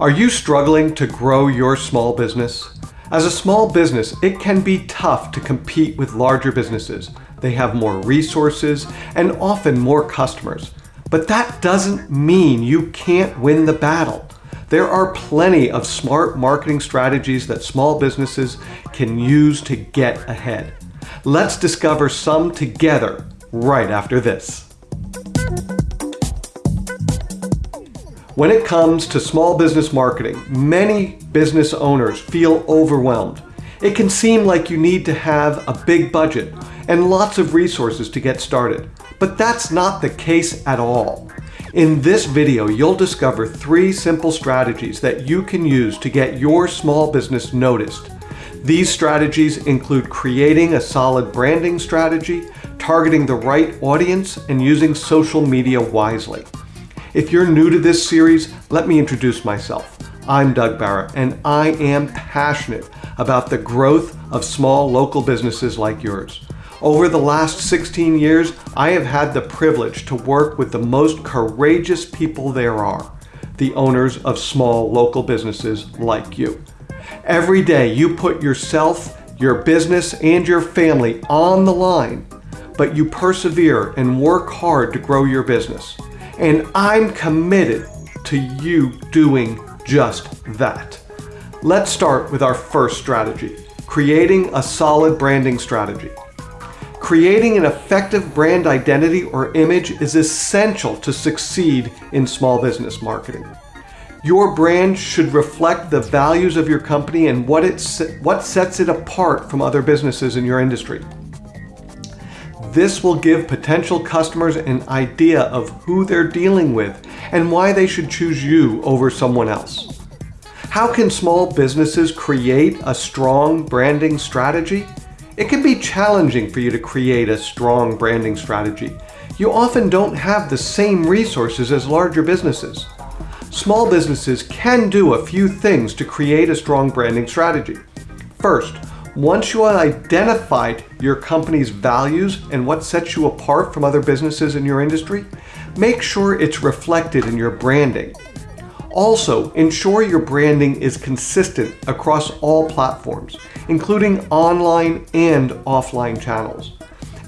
Are you struggling to grow your small business? As a small business, it can be tough to compete with larger businesses. They have more resources and often more customers. But that doesn't mean you can't win the battle. There are plenty of smart marketing strategies that small businesses can use to get ahead. Let's discover some together right after this. When it comes to small business marketing, many business owners feel overwhelmed. It can seem like you need to have a big budget and lots of resources to get started, but that's not the case at all. In this video, you'll discover three simple strategies that you can use to get your small business noticed. These strategies include creating a solid branding strategy, targeting the right audience, and using social media wisely. If you're new to this series, let me introduce myself. I'm Doug Barra, and I am passionate about the growth of small local businesses like yours. Over the last 16 years, I have had the privilege to work with the most courageous people there are, the owners of small local businesses like you. Every day you put yourself, your business, and your family on the line, but you persevere and work hard to grow your business. And I'm committed to you doing just that. Let's start with our first strategy, creating a solid branding strategy. Creating an effective brand identity or image is essential to succeed in small business marketing. Your brand should reflect the values of your company and what, it, what sets it apart from other businesses in your industry. This will give potential customers an idea of who they're dealing with and why they should choose you over someone else. How can small businesses create a strong branding strategy? It can be challenging for you to create a strong branding strategy. You often don't have the same resources as larger businesses. Small businesses can do a few things to create a strong branding strategy. First, once you have identified your company's values and what sets you apart from other businesses in your industry, make sure it's reflected in your branding. Also, ensure your branding is consistent across all platforms, including online and offline channels.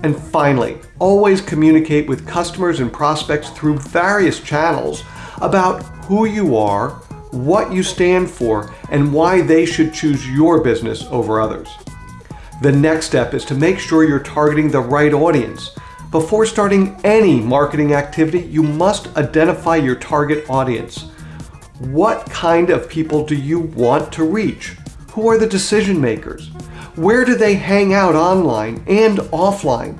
And finally, always communicate with customers and prospects through various channels about who you are, what you stand for, and why they should choose your business over others. The next step is to make sure you're targeting the right audience. Before starting any marketing activity, you must identify your target audience. What kind of people do you want to reach? Who are the decision makers? Where do they hang out online and offline?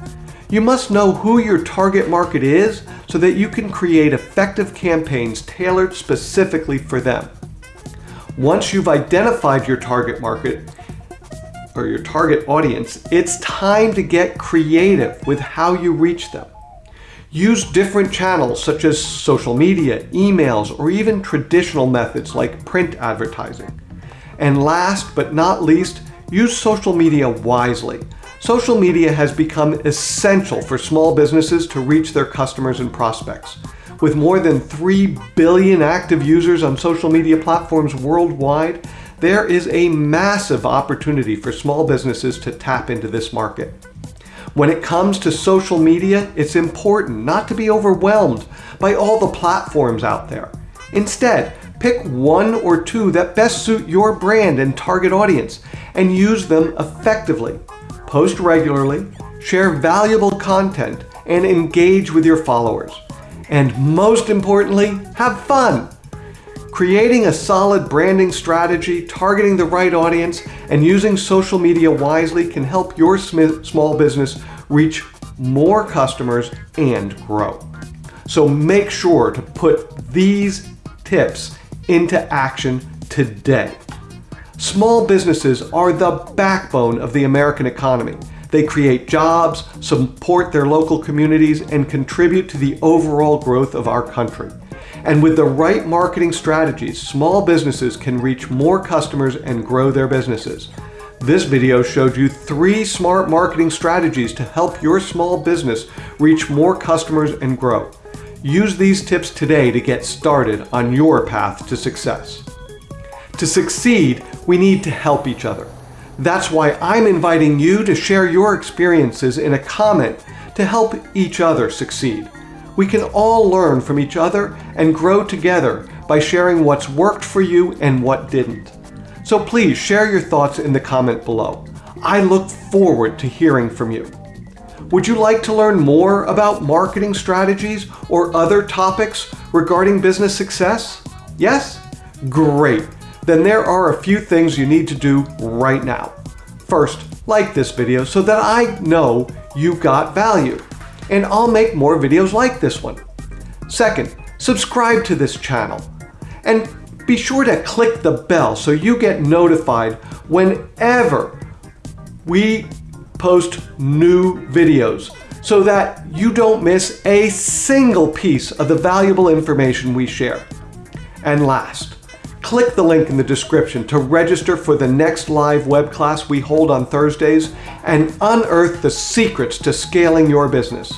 You must know who your target market is so that you can create effective campaigns tailored specifically for them. Once you've identified your target market or your target audience, it's time to get creative with how you reach them. Use different channels such as social media, emails, or even traditional methods like print advertising. And last but not least, use social media wisely. Social media has become essential for small businesses to reach their customers and prospects. With more than 3 billion active users on social media platforms worldwide, there is a massive opportunity for small businesses to tap into this market. When it comes to social media, it's important not to be overwhelmed by all the platforms out there. Instead, pick one or two that best suit your brand and target audience and use them effectively. Post regularly, share valuable content, and engage with your followers. And most importantly, have fun. Creating a solid branding strategy, targeting the right audience, and using social media wisely can help your small business reach more customers and grow. So make sure to put these tips into action today. Small businesses are the backbone of the American economy. They create jobs, support their local communities, and contribute to the overall growth of our country. And with the right marketing strategies, small businesses can reach more customers and grow their businesses. This video showed you three smart marketing strategies to help your small business reach more customers and grow. Use these tips today to get started on your path to success. To succeed, we need to help each other. That's why I'm inviting you to share your experiences in a comment to help each other succeed. We can all learn from each other and grow together by sharing what's worked for you and what didn't. So please share your thoughts in the comment below. I look forward to hearing from you. Would you like to learn more about marketing strategies or other topics regarding business success? Yes? Great. Then there are a few things you need to do right now. First, like this video so that I know you got value. And I'll make more videos like this one. Second, subscribe to this channel. And be sure to click the bell so you get notified whenever we post new videos so that you don't miss a single piece of the valuable information we share. And last, click the link in the description to register for the next live web class we hold on Thursdays and unearth the secrets to scaling your business.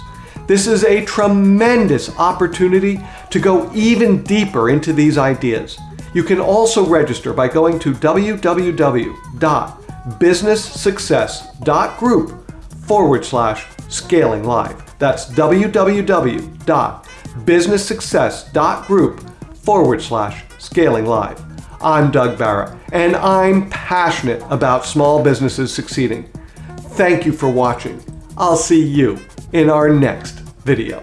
This is a tremendous opportunity to go even deeper into these ideas. You can also register by going to www.businesssuccess.group forward slash scaling live. That's www.businesssuccess.group forward slash scaling live. I'm Doug Barra, and I'm passionate about small businesses succeeding. Thank you for watching. I'll see you in our next video.